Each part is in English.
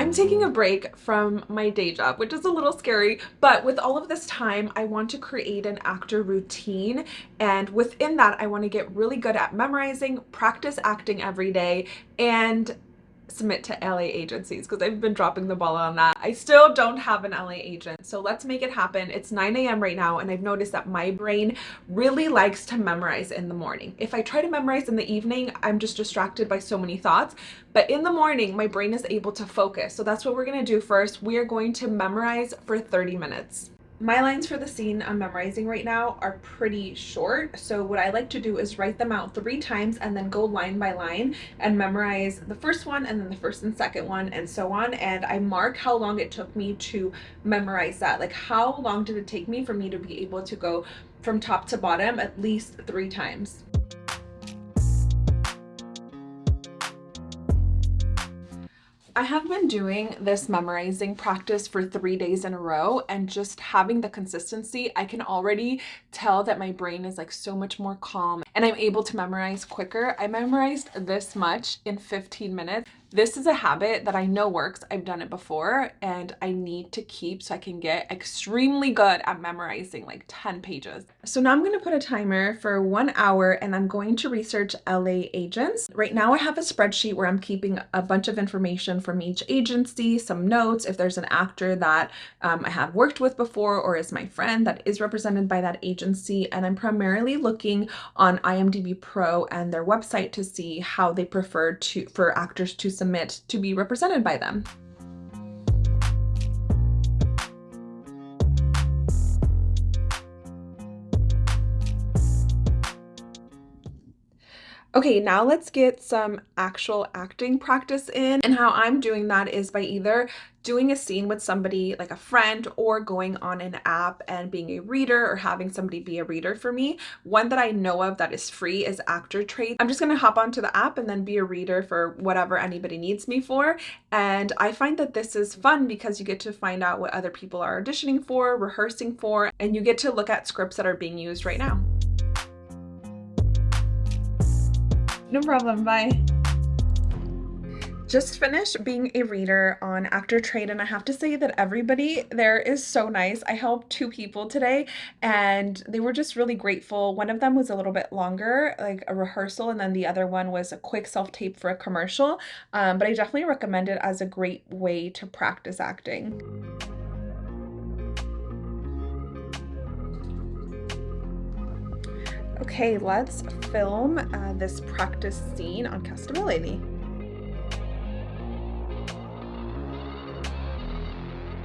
I'm taking a break from my day job, which is a little scary, but with all of this time, I want to create an actor routine. And within that, I want to get really good at memorizing, practice acting every day, and submit to LA agencies because I've been dropping the ball on that. I still don't have an LA agent, so let's make it happen. It's 9 a.m. right now, and I've noticed that my brain really likes to memorize in the morning. If I try to memorize in the evening, I'm just distracted by so many thoughts, but in the morning, my brain is able to focus. So that's what we're gonna do first. We are going to memorize for 30 minutes. My lines for the scene I'm memorizing right now are pretty short, so what I like to do is write them out three times and then go line by line and memorize the first one and then the first and second one and so on, and I mark how long it took me to memorize that. Like how long did it take me for me to be able to go from top to bottom at least three times. I have been doing this memorizing practice for three days in a row and just having the consistency, I can already tell that my brain is like so much more calm and I'm able to memorize quicker. I memorized this much in 15 minutes. This is a habit that I know works. I've done it before and I need to keep so I can get extremely good at memorizing like 10 pages. So now I'm going to put a timer for one hour and I'm going to research LA agents. Right now I have a spreadsheet where I'm keeping a bunch of information from each agency, some notes, if there's an actor that um, I have worked with before or is my friend that is represented by that agency. And I'm primarily looking on IMDb Pro and their website to see how they prefer to for actors to submit to be represented by them. Okay, now let's get some actual acting practice in. And how I'm doing that is by either doing a scene with somebody like a friend or going on an app and being a reader or having somebody be a reader for me. One that I know of that is free is Actor Trade. I'm just to hop onto the app and then be a reader for whatever anybody needs me for. And I find that this is fun because you get to find out what other people are auditioning for, rehearsing for, and you get to look at scripts that are being used right now. No problem, bye. Just finished being a reader on Actor Trade and I have to say that everybody there is so nice. I helped two people today and they were just really grateful. One of them was a little bit longer, like a rehearsal, and then the other one was a quick self-tape for a commercial. Um, but I definitely recommend it as a great way to practice acting. Okay, let's film uh, this practice scene on Castability.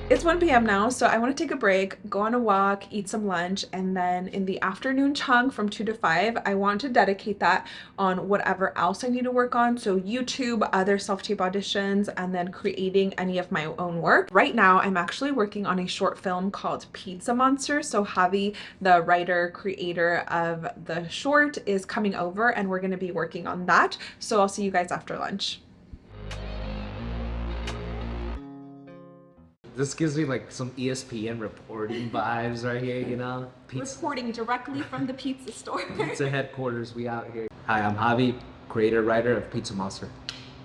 It's 1 p.m. now, so I want to take a break, go on a walk, eat some lunch, and then in the afternoon chunk from 2 to 5, I want to dedicate that on whatever else I need to work on. So YouTube, other self-tape auditions, and then creating any of my own work. Right now, I'm actually working on a short film called Pizza Monster. So Javi, the writer, creator of the short, is coming over and we're going to be working on that. So I'll see you guys after lunch. This gives me like some ESPN reporting vibes right here, you know? Pizza, reporting directly from the pizza store. pizza headquarters, we out here. Hi, I'm Javi, creator, writer of Pizza Monster.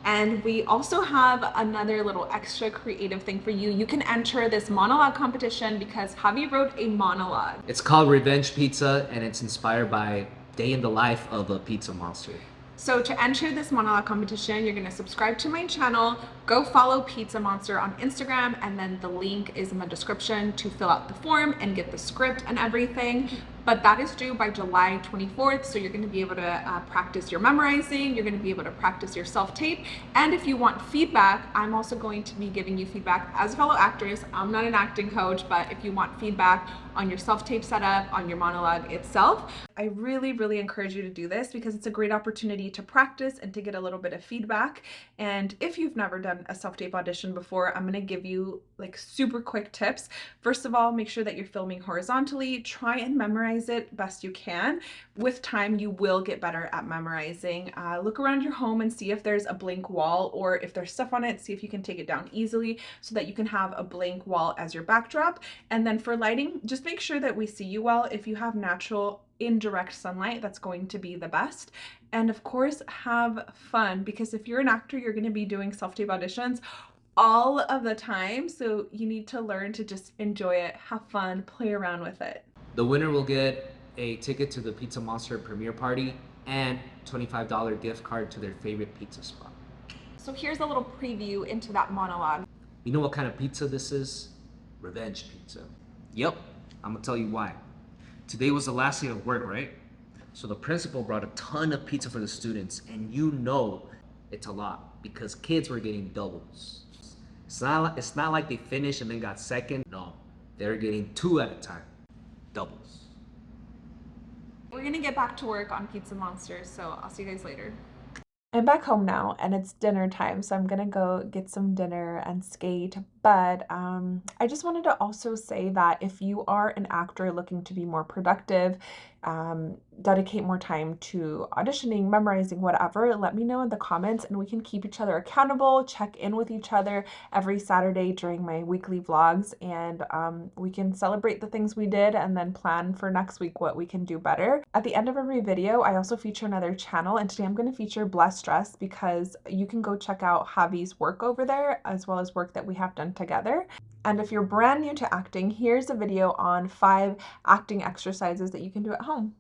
And we also have another little extra creative thing for you. You can enter this monologue competition because Javi wrote a monologue. It's called Revenge Pizza and it's inspired by day in the life of a pizza monster. So to enter this monologue competition, you're gonna subscribe to my channel, go follow Pizza Monster on Instagram, and then the link is in the description to fill out the form and get the script and everything but that is due by July 24th. So you're going to be able to uh, practice your memorizing, you're going to be able to practice your self-tape. And if you want feedback, I'm also going to be giving you feedback as a fellow actress. I'm not an acting coach, but if you want feedback on your self-tape setup, on your monologue itself, I really, really encourage you to do this because it's a great opportunity to practice and to get a little bit of feedback. And if you've never done a self-tape audition before, I'm going to give you like super quick tips. First of all, make sure that you're filming horizontally. Try and memorize it best you can. With time, you will get better at memorizing. Uh, look around your home and see if there's a blank wall or if there's stuff on it, see if you can take it down easily so that you can have a blank wall as your backdrop. And then for lighting, just make sure that we see you well. If you have natural indirect sunlight, that's going to be the best. And of course, have fun because if you're an actor, you're going to be doing self-tape auditions all of the time. So you need to learn to just enjoy it, have fun, play around with it. The winner will get a ticket to the Pizza Monster premiere party and $25 gift card to their favorite pizza spot. So here's a little preview into that monologue. You know what kind of pizza this is? Revenge pizza. Yep, I'm gonna tell you why. Today was the last day of work, right? So the principal brought a ton of pizza for the students, and you know it's a lot because kids were getting doubles. It's not, it's not like they finished and then got second. No, they're getting two at a time. Doubles. We're gonna get back to work on Pizza Monsters, so I'll see you guys later. I'm back home now and it's dinner time, so I'm gonna go get some dinner and skate. But um, I just wanted to also say that if you are an actor looking to be more productive, um, dedicate more time to auditioning, memorizing, whatever, let me know in the comments and we can keep each other accountable, check in with each other every Saturday during my weekly vlogs, and um, we can celebrate the things we did and then plan for next week what we can do better. At the end of every video, I also feature another channel, and today I'm going to feature Blessed Dress because you can go check out Javi's work over there as well as work that we have together. And if you're brand new to acting, here's a video on five acting exercises that you can do at home.